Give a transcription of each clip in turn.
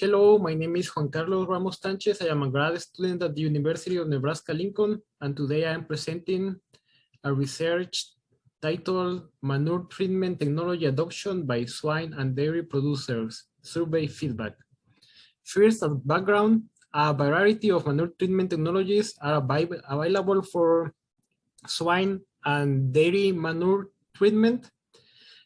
Hello, my name is Juan Carlos Ramos Sanchez. I am a grad student at the University of Nebraska-Lincoln, and today I am presenting a research titled Manure Treatment Technology Adoption by Swine and Dairy Producers, Survey Feedback. First, as background, a variety of manure treatment technologies are available for swine and dairy manure treatment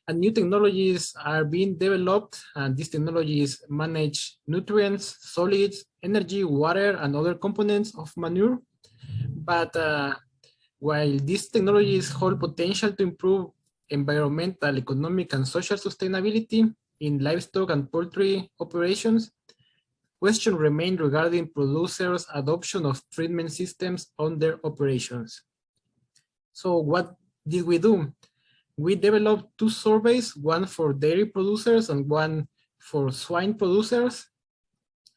and new technologies are being developed and these technologies manage nutrients, solids, energy, water, and other components of manure. But uh, while these technologies hold potential to improve environmental, economic, and social sustainability in livestock and poultry operations, questions remain regarding producers' adoption of treatment systems on their operations. So what did we do? We developed two surveys, one for dairy producers and one for swine producers.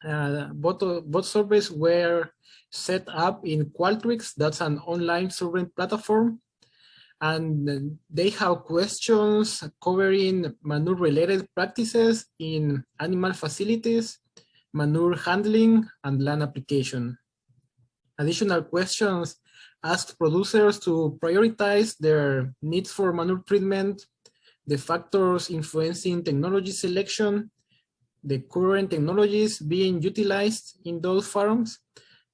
Uh, both, both surveys were set up in Qualtrics, that's an online survey platform. And they have questions covering manure-related practices in animal facilities, manure handling, and land application. Additional questions asked producers to prioritize their needs for manure treatment, the factors influencing technology selection, the current technologies being utilized in those farms,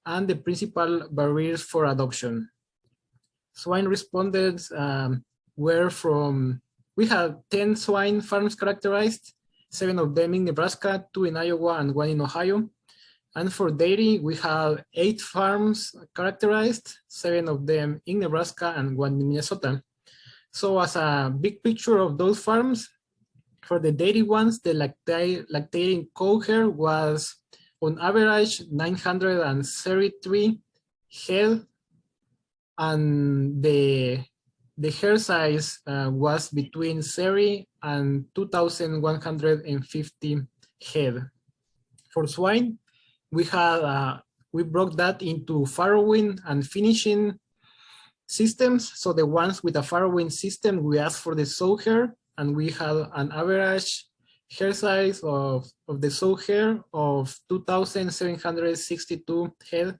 and the principal barriers for adoption. Swine responded um, were from, we have 10 swine farms characterized, seven of them in Nebraska, two in Iowa, and one in Ohio. And for dairy, we have eight farms characterized, seven of them in Nebraska and one in Minnesota. So as a big picture of those farms, for the dairy ones, the lactating cow herd was on average 933 head, and the the herd size uh, was between 30 and 2,150 head. For swine, we had uh, we broke that into farrowing and finishing systems. So the ones with a farrowing system, we asked for the sow hair, and we had an average hair size of, of the sow hair of 2,762 head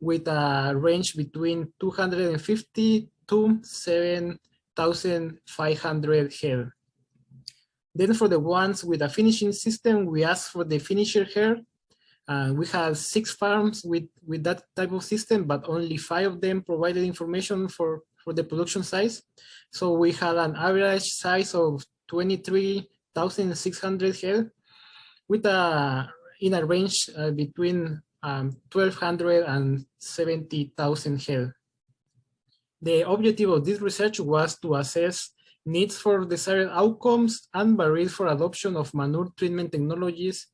with a range between 250 to 7,500 head. Then for the ones with a finishing system, we asked for the finisher hair uh, we have six farms with, with that type of system, but only five of them provided information for, for the production size. So we had an average size of 23,600 head with a, in a range uh, between um, 1,200 and 70,000 head. The objective of this research was to assess needs for desired outcomes and barriers for adoption of manure treatment technologies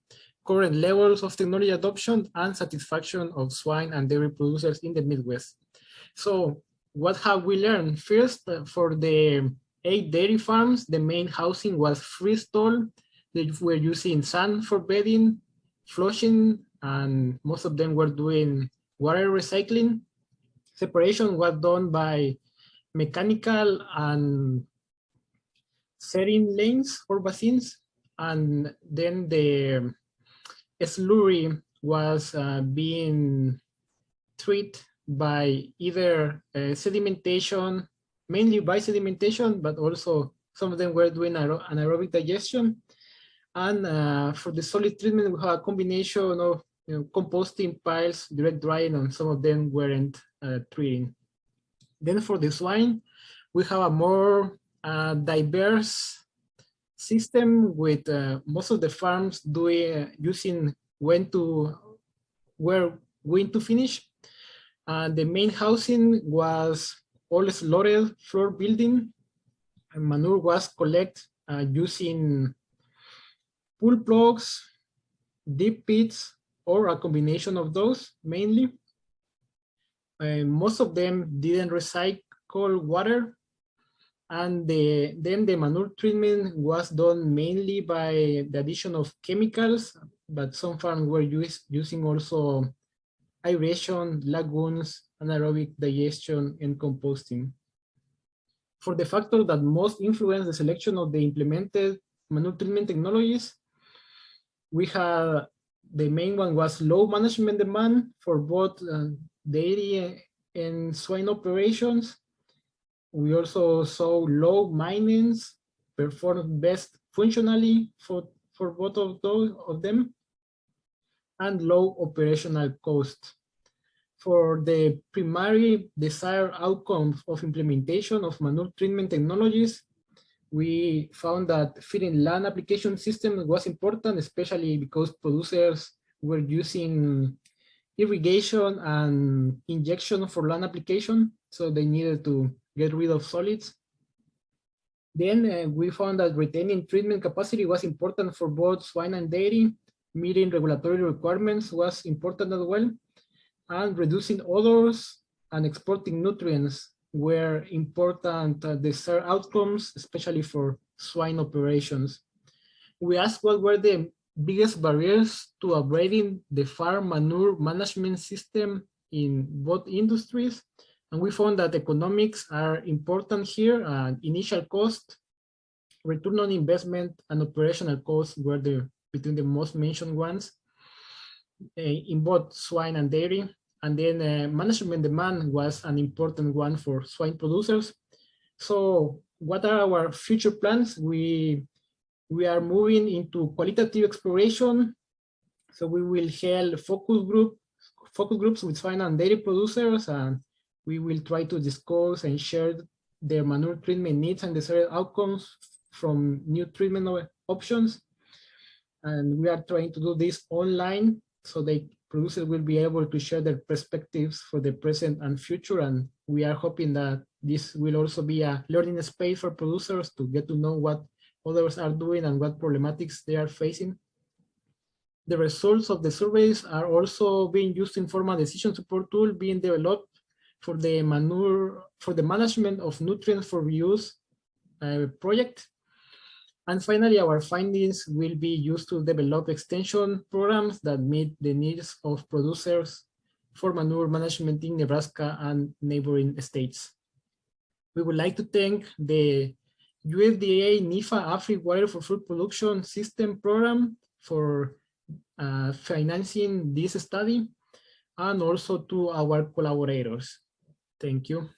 current levels of technology adoption and satisfaction of swine and dairy producers in the Midwest. So what have we learned? First, uh, for the eight dairy farms, the main housing was freestall. They were using sand for bedding, flushing, and most of them were doing water recycling. Separation was done by mechanical and settling lanes or basins. And then the slurry was uh, being treated by either uh, sedimentation, mainly by sedimentation, but also some of them were doing anaerobic digestion. And uh, for the solid treatment, we have a combination of you know, composting piles, direct drying, and some of them weren't uh, treating. Then for the swine, we have a more uh, diverse system with uh, most of the farms doing using when to where going to finish. And the main housing was all slotted floor building. And manure was collected uh, using pull plugs, deep pits, or a combination of those mainly. Uh, most of them didn't recycle water and the, then the manure treatment was done mainly by the addition of chemicals, but some farms were use, using also aeration, lagoons, anaerobic digestion, and composting. For the factor that most influence the selection of the implemented manure treatment technologies, we have the main one was low management demand for both uh, dairy and swine operations. We also saw low minings performed best functionally for, for both of those of them and low operational cost. For the primary desired outcomes of implementation of manure treatment technologies, we found that feeding land application system was important, especially because producers were using irrigation and injection for land application. So they needed to get rid of solids. Then uh, we found that retaining treatment capacity was important for both swine and dairy. Meeting regulatory requirements was important as well. And reducing odors and exporting nutrients were important uh, desired outcomes, especially for swine operations. We asked what were the biggest barriers to upgrading the farm manure management system in both industries. And we found that economics are important here. Uh, initial cost, return on investment, and operational costs were the between the most mentioned ones uh, in both swine and dairy. And then uh, management demand was an important one for swine producers. So what are our future plans? We, we are moving into qualitative exploration. So we will hold focus group, focus groups with swine and dairy producers, and we will try to discuss and share their manure treatment needs and desired outcomes from new treatment options. And we are trying to do this online so the producers will be able to share their perspectives for the present and future. And we are hoping that this will also be a learning space for producers to get to know what others are doing and what problematics they are facing. The results of the surveys are also being used to inform a decision support tool being developed for the manure for the management of nutrients for reuse uh, project and finally, our findings will be used to develop extension programs that meet the needs of producers for manure management in Nebraska and neighboring states. We would like to thank the USDA NIFA AFRI Water for Food Production System Program for uh, financing this study and also to our collaborators. Thank you.